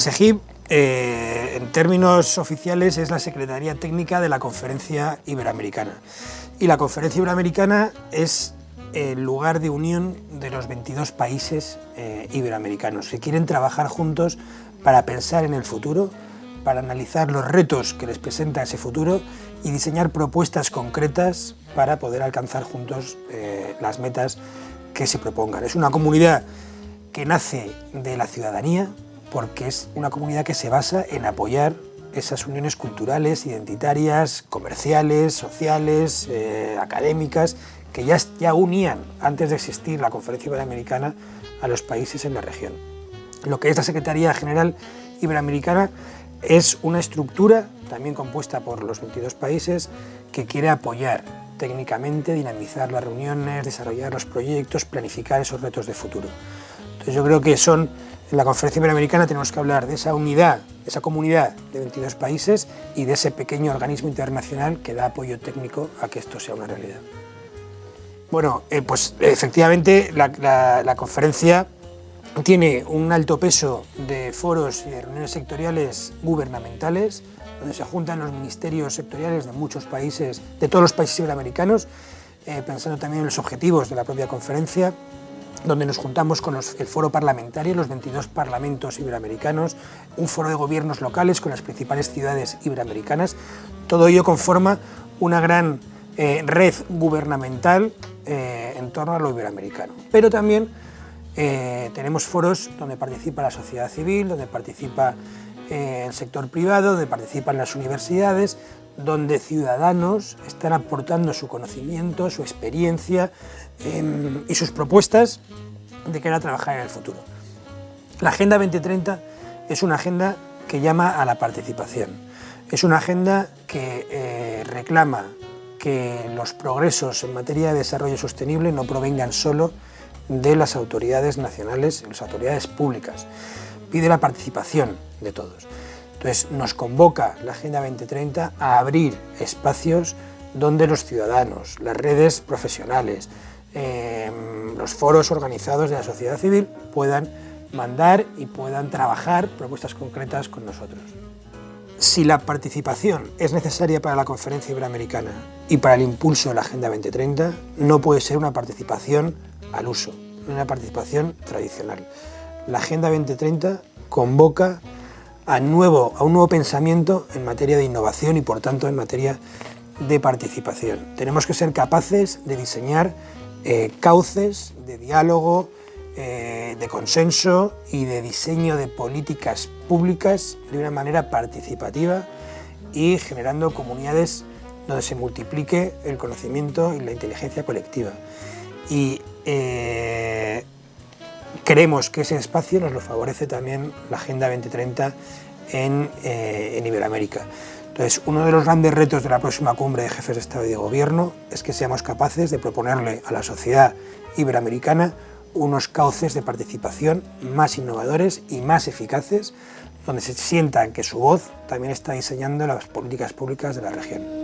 SEGIP, eh, en términos oficiales, es la Secretaría Técnica de la Conferencia Iberoamericana. Y la Conferencia Iberoamericana es el lugar de unión de los 22 países eh, iberoamericanos que quieren trabajar juntos para pensar en el futuro, para analizar los retos que les presenta ese futuro y diseñar propuestas concretas para poder alcanzar juntos eh, las metas que se propongan. Es una comunidad que nace de la ciudadanía, porque es una comunidad que se basa en apoyar esas uniones culturales, identitarias, comerciales, sociales, eh, académicas, que ya, ya unían, antes de existir la Conferencia Iberoamericana, a los países en la región. Lo que es la Secretaría General Iberoamericana es una estructura, también compuesta por los 22 países, que quiere apoyar técnicamente, dinamizar las reuniones, desarrollar los proyectos, planificar esos retos de futuro. Yo creo que son en la Conferencia Iberoamericana tenemos que hablar de esa unidad, de esa comunidad de 22 países y de ese pequeño organismo internacional que da apoyo técnico a que esto sea una realidad. Bueno, eh, pues efectivamente la, conferencia tiene un alto peso de foros y de reuniones sectoriales gubernamentales, donde se juntan los ministerios sectoriales de muchos países, de todos los países iberoamericanos, eh, pensando también en los objetivos de la propia conferencia, donde nos juntamos con el foro parlamentario, los 22 parlamentos iberoamericanos, un foro de gobiernos locales con las principales ciudades iberoamericanas. Todo ello conforma una gran eh, red gubernamental eh, en torno a lo iberoamericano. Pero también eh, tenemos foros donde participa la sociedad civil, donde participa el sector privado, donde participan las universidades, donde ciudadanos están aportando su conocimiento, su experiencia, Em, y sus propuestas de que era trabajar en el futuro. La Agenda 2030 es una agenda que llama a la participación. Es una agenda que eh, reclama que los progresos en materia de desarrollo sostenible no provengan solo de las autoridades nacionales, las autoridades públicas. Pide la participación de todos. Entonces nos convoca la Agenda 2030 a abrir espacios donde los ciudadanos, las redes profesionales, Em, los foros organizados de la sociedad civil puedan mandar y puedan trabajar propuestas concretas con nosotros. Si la participación es necesaria para la Conferencia Iberoamericana y para el impulso de la Agenda 2030, no puede ser una participación al uso, una participación tradicional. La Agenda 2030 convoca a, un nuevo pensamiento en materia de innovación y por tanto en materia de participación. Tenemos que ser capaces de diseñar eh, cauces de diálogo, eh, de consenso y de diseño de políticas públicas de una manera participativa y generando comunidades donde se multiplique el conocimiento y la inteligencia colectiva. Y eh, creemos que ese espacio nos lo favorece también la Agenda 2030 en, en Iberoamérica. Entonces, uno de los grandes retos de la próxima cumbre de jefes de Estado y de Gobierno es que seamos capaces de proponerle a la sociedad iberoamericana unos cauces de participación más innovadores y más eficaces, donde se sientan que su voz también está diseñando las políticas públicas de la región.